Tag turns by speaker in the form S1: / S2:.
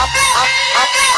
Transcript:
S1: up, up, up, up.